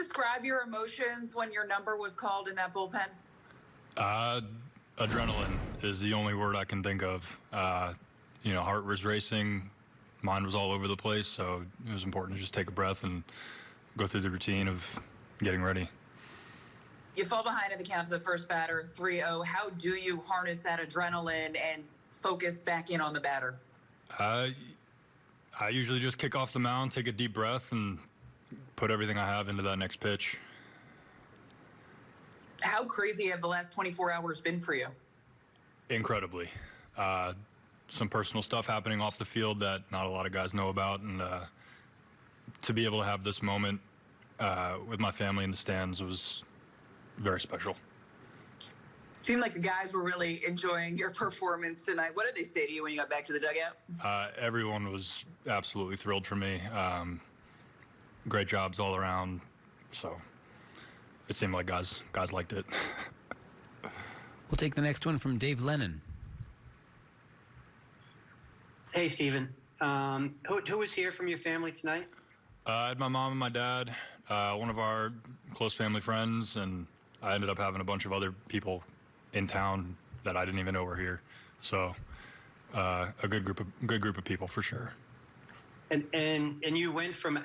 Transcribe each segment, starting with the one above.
describe your emotions when your number was called in that bullpen? Uh, adrenaline is the only word I can think of. Uh, you know, heart was racing, mind was all over the place, so it was important to just take a breath and go through the routine of getting ready. You fall behind in the count to the first batter, 3 0. How do you harness that adrenaline and focus back in on the batter? Uh, I usually just kick off the mound, take a deep breath, and put everything I have into that next pitch. How crazy have the last 24 hours been for you? Incredibly. Uh, some personal stuff happening off the field that not a lot of guys know about, and uh, to be able to have this moment uh, with my family in the stands was very special. Seemed like the guys were really enjoying your performance tonight. What did they say to you when you got back to the dugout? Uh, everyone was absolutely thrilled for me. Um, great jobs all around. So it seemed like guys guys liked it. We'll take the next one from Dave Lennon. Hey, Stephen. Um, who, who was here from your family tonight? Uh, I had my mom and my dad, uh, one of our close family friends, and I ended up having a bunch of other people in town that I didn't even know were here. So uh, a good group of good group of people for sure. And and and you went from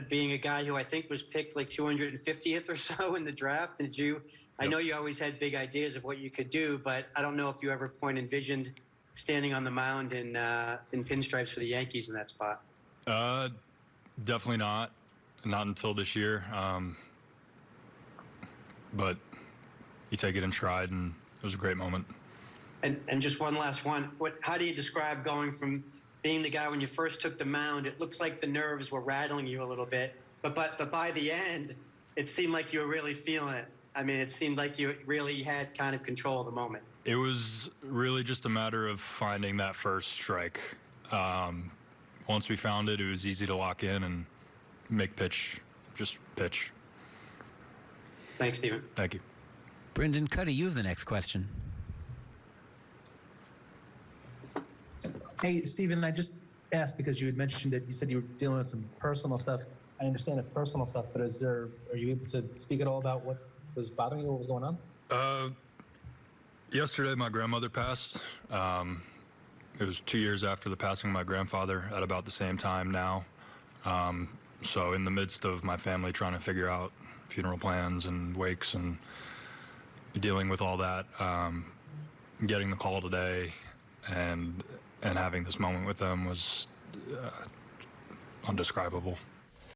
being a guy who I think was picked like 250th or so in the draft. Did you? I know you always had big ideas of what you could do, but I don't know if you ever point envisioned standing on the mound in uh, in pinstripes for the Yankees in that spot. Uh, definitely not, not until this year. Um, but you take it in stride, and it was a great moment. And and just one last one. What? How do you describe going from being the guy when you first took the mound? It looks like the nerves were rattling you a little bit, but but but by the end, it seemed like you were really feeling it. I mean, it seemed like you really had kind of control of the moment. It was really just a matter of finding that first strike. Um, once we found it, it was easy to lock in and make pitch, just pitch. Thanks, Stephen. Thank you. Brendan Kuty, you have the next question. Hey, Stephen, I just asked because you had mentioned that you said you were dealing with some personal stuff. I understand it's personal stuff, but is there, are you able to speak at all about what was bothering you, what was going on? Uh, yesterday, my grandmother passed. Um, it was two years after the passing of my grandfather at about the same time now. Um, so, in the midst of my family trying to figure out funeral plans and wakes and dealing with all that, um, getting the call today and and having this moment with them was uh, undescribable.